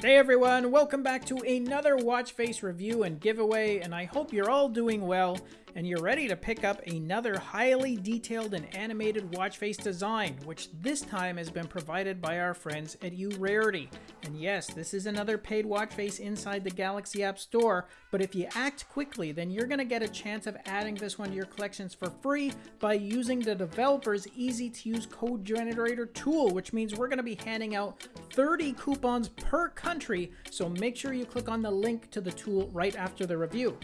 Hey everyone, welcome back to another watch face review and giveaway and I hope you're all doing well and you're ready to pick up another highly detailed and animated watch face design, which this time has been provided by our friends at Urarity. And yes, this is another paid watch face inside the Galaxy App Store, but if you act quickly, then you're going to get a chance of adding this one to your collections for free by using the developer's easy to use code generator tool, which means we're going to be handing out 30 coupons per country, so make sure you click on the link to the tool right after the review.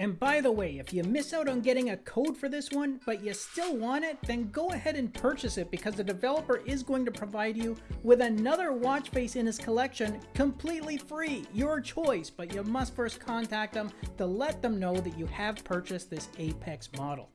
And by the way, if you miss out on getting a code for this one, but you still want it, then go ahead and purchase it because the developer is going to provide you with another watch face in his collection completely free, your choice, but you must first contact them to let them know that you have purchased this Apex model.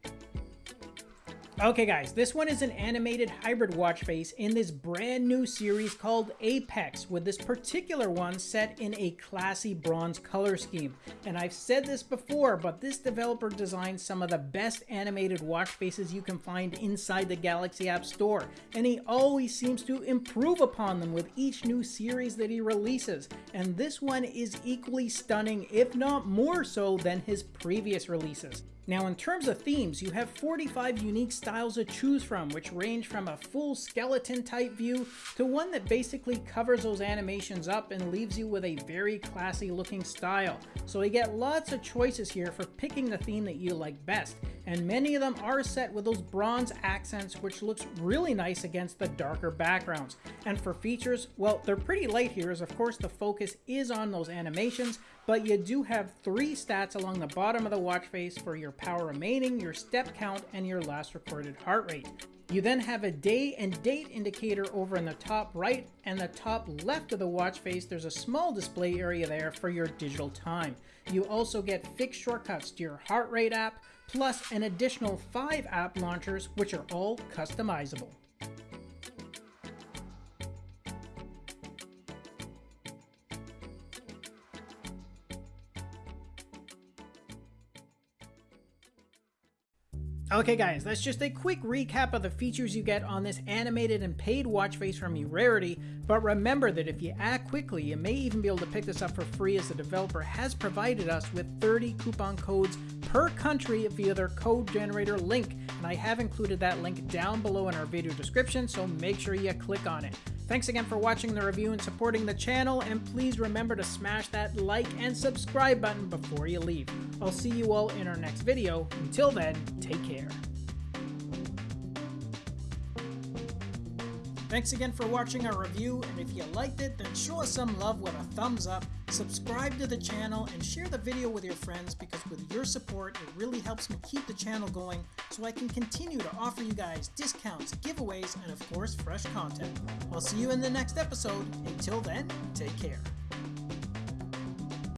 Okay guys, this one is an animated hybrid watch face in this brand new series called Apex, with this particular one set in a classy bronze color scheme. And I've said this before, but this developer designed some of the best animated watch faces you can find inside the Galaxy App Store, and he always seems to improve upon them with each new series that he releases. And this one is equally stunning, if not more so than his previous releases. Now in terms of themes, you have 45 unique styles to choose from, which range from a full skeleton type view to one that basically covers those animations up and leaves you with a very classy looking style. So you get lots of choices here for picking the theme that you like best, and many of them are set with those bronze accents which looks really nice against the darker backgrounds. And for features, well, they're pretty light here as of course the focus is on those animations, but you do have three stats along the bottom of the watch face for your power remaining, your step count, and your last recorded heart rate. You then have a day and date indicator over in the top right and the top left of the watch face. There's a small display area there for your digital time. You also get fixed shortcuts to your heart rate app, plus an additional five app launchers, which are all customizable. Okay guys, that's just a quick recap of the features you get on this animated and paid watch face from Urarity, but remember that if you act quickly, you may even be able to pick this up for free as the developer has provided us with 30 coupon codes per country via their code generator link, and I have included that link down below in our video description, so make sure you click on it. Thanks again for watching the review and supporting the channel, and please remember to smash that like and subscribe button before you leave. I'll see you all in our next video. Until then, take care. Thanks again for watching our review, and if you liked it, then show us some love with a thumbs up, subscribe to the channel, and share the video with your friends because with your support, it really helps me keep the channel going so I can continue to offer you guys discounts, giveaways, and of course, fresh content. I'll see you in the next episode. Until then, take care.